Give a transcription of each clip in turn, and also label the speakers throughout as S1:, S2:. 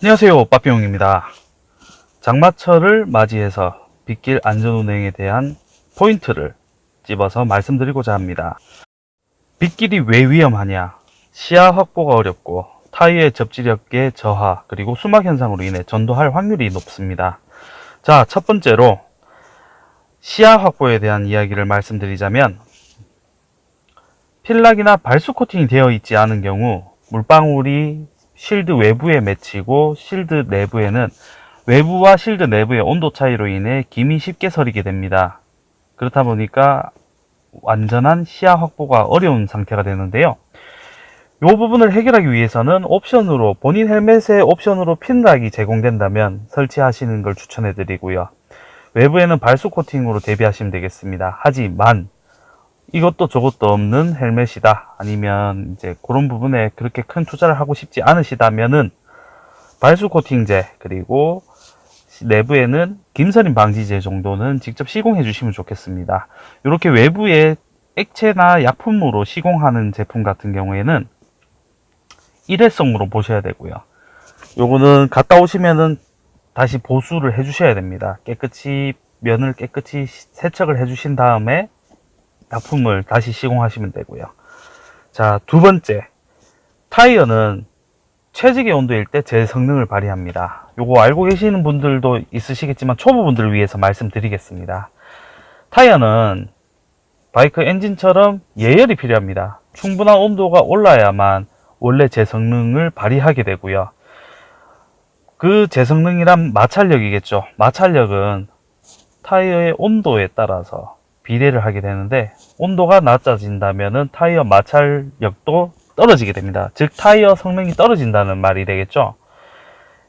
S1: 안녕하세요 빠삐용입니다. 장마철을 맞이해서 빗길 안전운행에 대한 포인트를 집어서 말씀드리고자 합니다. 빗길이 왜 위험하냐? 시야 확보가 어렵고 타이어의 접지력의 저하 그리고 수막 현상으로 인해 전도할 확률이 높습니다. 자 첫 번째로 시야 확보에 대한 이야기를 말씀드리자면 필락이나 발수 코팅이 되어 있지 않은 경우 물방울이 실드 외부에 맺히고 실드 내부에는 외부와 실드 내부의 온도 차이로 인해 김이 쉽게 서리게 됩니다. 그렇다 보니까 완전한 시야 확보가 어려운 상태가 되는데요. 이 부분을 해결하기 위해서는 옵션으로 본인 헬멧에 옵션으로 핀락이 제공된다면 설치하시는 걸 추천해 드리고요. 외부에는 발수 코팅으로 대비하시면 되겠습니다. 하지만 이것도 저것도 없는 헬멧이다. 아니면 이제 그런 부분에 그렇게 큰 투자를 하고 싶지 않으시다면은 발수 코팅제 그리고 내부에는 김서림 방지제 정도는 직접 시공해 주시면 좋겠습니다. 이렇게 외부에 액체나 약품으로 시공하는 제품 같은 경우에는 일회성으로 보셔야 되고요. 요거는 갔다 오시면은 다시 보수를 해 주셔야 됩니다. 깨끗이 면을 깨끗이 세척을 해 주신 다음에 약품을 다시 시공하시면 되고요. 자, 두 번째. 타이어는 최적의 온도일 때 제 성능을 발휘합니다. 요거 알고 계시는 분들도 있으시겠지만 초보분들을 위해서 말씀드리겠습니다. 타이어는 바이크 엔진처럼 예열이 필요합니다. 충분한 온도가 올라야만 원래 제 성능을 발휘하게 되고요. 그 제성능이란 마찰력이겠죠. 마찰력은 타이어의 온도에 따라서 비례를 하게 되는데 온도가 낮아진다면 타이어 마찰력도 떨어지게 됩니다. 즉 타이어 성능이 떨어진다는 말이 되겠죠.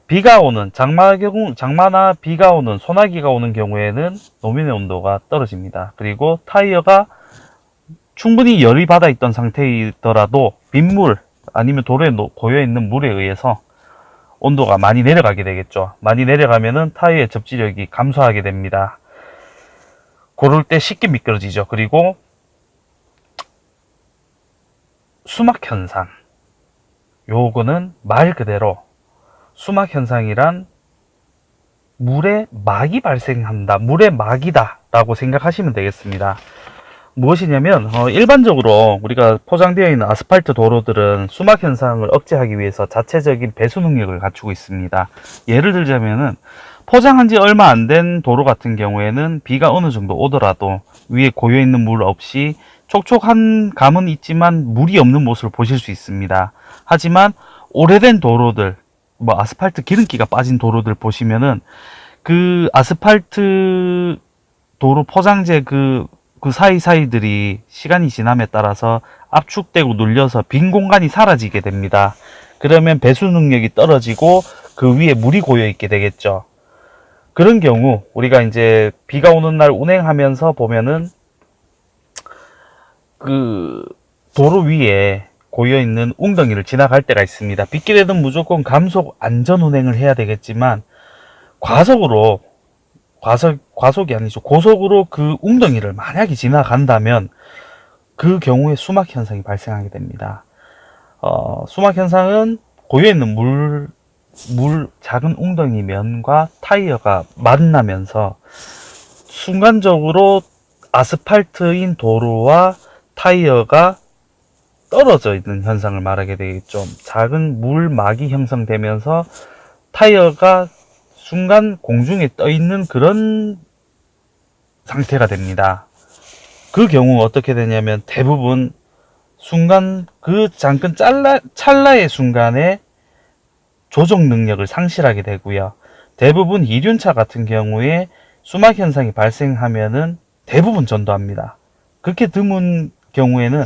S1: 비가 오는 장마 경우 장마나 비가 오는 소나기가 오는 경우에는 노면의 온도가 떨어집니다. 그리고 타이어가 충분히 열이 받아 있던 상태이더라도 빗물 아니면 도로에 고여 있는 물에 의해서 온도가 많이 내려가게 되겠죠. 많이 내려가면은 타이어의 접지력이 감소하게 됩니다. 고를 때 쉽게 미끄러지죠. 그리고 수막 현상. 요거는 말 그대로 수막 현상이란 물에 막이 발생한다. 물에 막이다. 라고 생각하시면 되겠습니다. 무엇이냐면 어, 일반적으로 우리가 포장되어 있는 아스팔트 도로들은 수막 현상을 억제하기 위해서 자체적인 배수 능력을 갖추고 있습니다. 예를 들자면은 포장한 지 얼마 안 된 도로 같은 경우에는 비가 어느 정도 오더라도 위에 고여 있는 물 없이 촉촉한 감은 있지만 물이 없는 모습을 보실 수 있습니다. 하지만 오래된 도로들, 뭐 아스팔트 기름기가 빠진 도로들 보시면은 그 아스팔트 도로 포장재 그, 그 사이사이들이 시간이 지남에 따라서 압축되고 눌려서 빈 공간이 사라지게 됩니다. 그러면 배수 능력이 떨어지고 그 위에 물이 고여 있게 되겠죠. 그런 경우 우리가 이제 비가 오는 날 운행하면서 보면은 그 도로 위에 고여 있는 웅덩이를 지나갈 때가 있습니다. 빗길에는 무조건 감속 안전 운행을 해야 되겠지만 과속으로 과속 과속이 아니죠. 고속으로 그 웅덩이를 만약에 지나간다면 그 경우에 수막 현상이 발생하게 됩니다. 어, 수막 현상은 고여 있는 물 물 작은 웅덩이 면과 타이어가 만나면서 순간적으로 아스팔트인 도로와 타이어가 떨어져 있는 현상을 말하게 되겠죠. 작은 물막이 형성되면서 타이어가 순간 공중에 떠 있는 그런 상태가 됩니다. 그 경우 어떻게 되냐면 대부분 순간 그 잠깐 찰나, 찰나의 순간에 조정 능력을 상실하게 되고요. 대부분 이륜차 같은 경우에 수막 현상이 발생하면은 대부분 전도합니다. 그렇게 드문 경우에는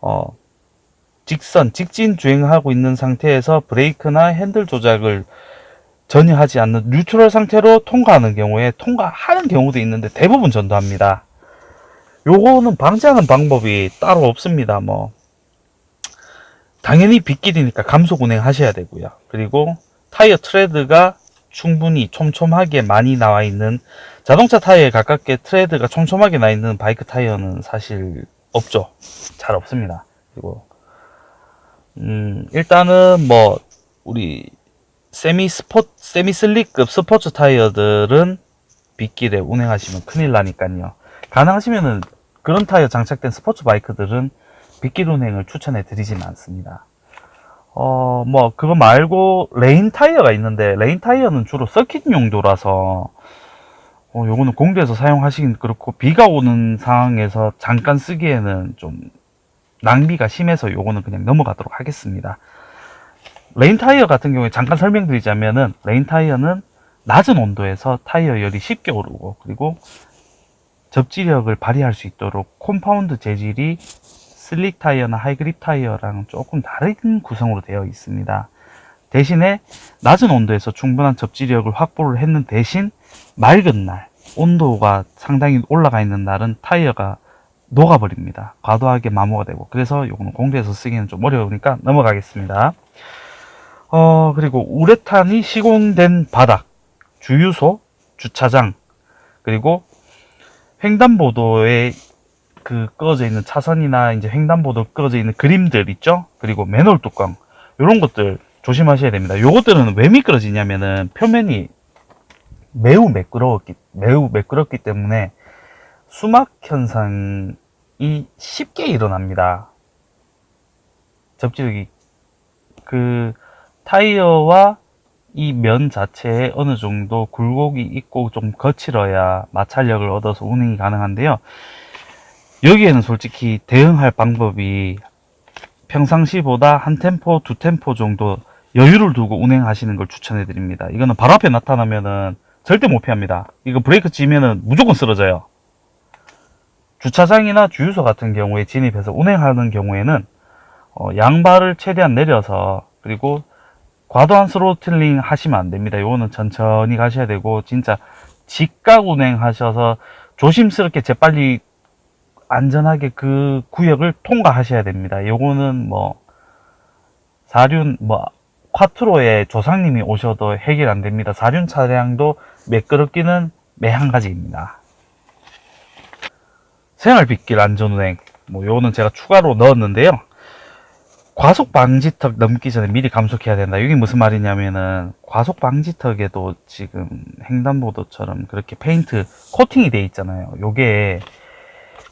S1: 어, 직선, 직진 주행하고 있는 상태에서 브레이크나 핸들 조작을 전혀 하지 않는 뉴트럴 상태로 통과하는 경우에 통과하는 경우도 있는데 대부분 전도합니다. 요거는 방지하는 방법이 따로 없습니다. 뭐 당연히 빗길이니까 감속 운행 하셔야 되고요. 그리고 타이어 트레드가 충분히 촘촘하게 많이 나와 있는 자동차 타이어에 가깝게 트레드가 촘촘하게 나 있는 바이크 타이어는 사실 없죠. 잘 없습니다. 그리고 음, 일단은 뭐 우리 세미 스포 semi slick급 스포츠 타이어들은 빗길에 운행하시면 큰일 나니까요. 가능하시면은 그런 타이어 장착된 스포츠 바이크들은 빗길 운행을 추천해 드리지는 않습니다. 어, 뭐, 그거 말고, rain 타이어가 있는데, rain 타이어는 주로 서킷 용도라서, 어, 요거는 공도에서 사용하시긴 그렇고, 비가 오는 상황에서 잠깐 쓰기에는 좀 낭비가 심해서 요거는 그냥 넘어가도록 하겠습니다. rain 타이어 같은 경우에 잠깐 설명드리자면은, rain 타이어는 낮은 온도에서 타이어 열이 쉽게 오르고, 그리고 접지력을 발휘할 수 있도록 compound 재질이 slick 타이어나 high grip 타이어랑 조금 다른 구성으로 되어 있습니다. 대신에 낮은 온도에서 충분한 접지력을 확보를 했는 대신 맑은 날, 온도가 상당히 올라가 있는 날은 타이어가 녹아버립니다. 과도하게 마모가 되고. 그래서 이거는 공대에서 쓰기는 좀 어려우니까 넘어가겠습니다. 어, 그리고 우레탄이 시공된 바닥, 주유소, 주차장, 그리고 횡단보도에 그 꺼져 있는 차선이나 이제 횡단보도 꺼져 있는 그림들 있죠? 그리고 맨홀 뚜껑 이런 것들 조심하셔야 됩니다. 요것들은 왜 미끄러지냐면은 표면이 매우 매끄러웠기 매우 매끄럽기 때문에 수막 현상이 쉽게 일어납니다. 접지력이 그 타이어와 이 면 자체에 어느 정도 굴곡이 있고 좀 거칠어야 마찰력을 얻어서 운행이 가능한데요. 여기에는 솔직히 대응할 방법이 평상시보다 한 템포, 두 템포 정도 여유를 두고 운행하시는 걸 추천해 드립니다. 이거는 바로 앞에 나타나면은 절대 못 피합니다. 이거 브레이크 찌면은 무조건 쓰러져요. 주차장이나 주유소 같은 경우에 진입해서 운행하는 경우에는 어, 양발을 최대한 내려서 그리고 과도한 스로틀링 하시면 안 됩니다. 요거는 천천히 가셔야 되고 진짜 직각 운행하셔서 조심스럽게 재빨리 안전하게 그 구역을 통과하셔야 됩니다. 요거는 뭐 사륜 뭐 콰트로의 조상님이 오셔도 해결 안 됩니다. 사륜 차량도 매끄럽기는 매한가지입니다. 생활빗길 안전운행 뭐 요거는 제가 추가로 넣었는데요. 과속 방지턱 넘기 전에 미리 감속해야 된다. 이게 무슨 말이냐면은 과속 방지턱에도 지금 횡단보도처럼 그렇게 페인트 코팅이 돼 있잖아요. 요게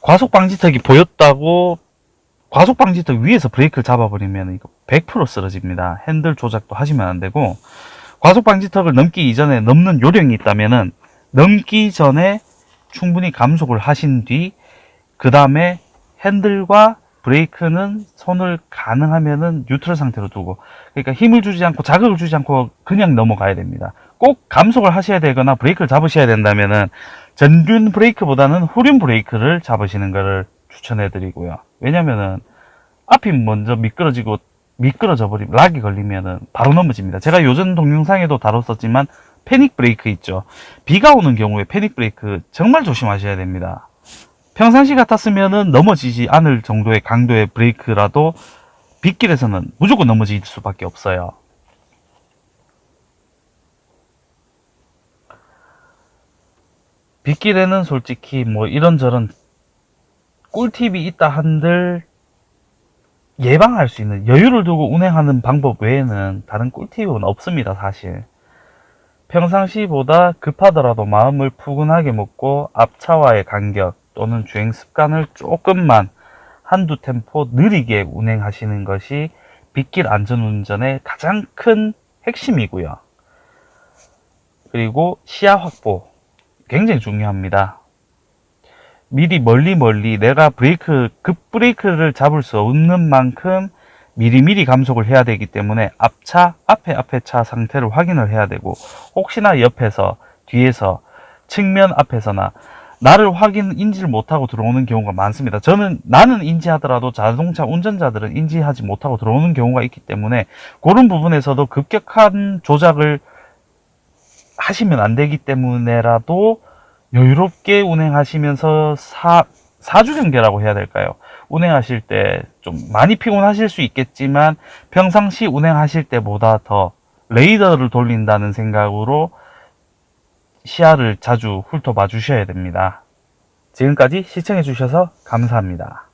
S1: 과속 방지턱이 보였다고 과속 방지턱 위에서 브레이크를 잡아버리면 이거 100% 쓰러집니다. 핸들 조작도 하시면 안 되고 과속 방지턱을 넘기 이전에 넘는 요령이 있다면 은 넘기 전에 충분히 감속을 하신 뒤 그 다음에 핸들과 브레이크는 손을 가능하면 은 뉴트럴 상태로 두고 그러니까 힘을 주지 않고 자극을 주지 않고 그냥 넘어가야 됩니다. 꼭 감속을 하셔야 되거나 브레이크를 잡으셔야 된다면 은 전륜 브레이크보다는 후륜 브레이크를 잡으시는 것을 추천해 드리고요. 왜냐면은 앞이 먼저 미끄러지고 미끄러져 버리면 락이 걸리면은 바로 넘어집니다. 제가 요전 동영상에도 다뤘었지만 패닉 브레이크 있죠. 비가 오는 경우에 패닉 브레이크 정말 조심하셔야 됩니다. 평상시 같았으면은 넘어지지 않을 정도의 강도의 브레이크라도 빗길에서는 무조건 넘어질 수밖에 없어요. 빗길에는 솔직히 뭐 이런저런 꿀팁이 있다 한들 예방할 수 있는 여유를 두고 운행하는 방법 외에는 다른 꿀팁은 없습니다 사실. 평상시보다 급하더라도 마음을 푸근하게 먹고 앞차와의 간격 또는 주행 습관을 조금만 한두 템포 느리게 운행하시는 것이 빗길 안전운전의 가장 큰 핵심이고요. 그리고 시야 확보 굉장히 중요합니다. 미리 멀리 멀리 내가 브레이크, 급 브레이크를 잡을 수 없는 만큼 미리미리 감속을 해야 되기 때문에 앞차, 앞에 앞에 차 상태를 확인을 해야 되고 혹시나 옆에서, 뒤에서, 측면 앞에서나 나를 확인, 인지를 못하고 들어오는 경우가 많습니다. 저는 나는 인지하더라도 자동차 운전자들은 인지하지 못하고 들어오는 경우가 있기 때문에 그런 부분에서도 급격한 조작을 하시면 안 되기 때문에라도 여유롭게 운행하시면서 사, 사주경계라고 해야 될까요? 운행하실 때 좀 많이 피곤하실 수 있겠지만 평상시 운행하실 때보다 더 레이더를 돌린다는 생각으로 시야를 자주 훑어봐 주셔야 됩니다. 지금까지 시청해 주셔서 감사합니다.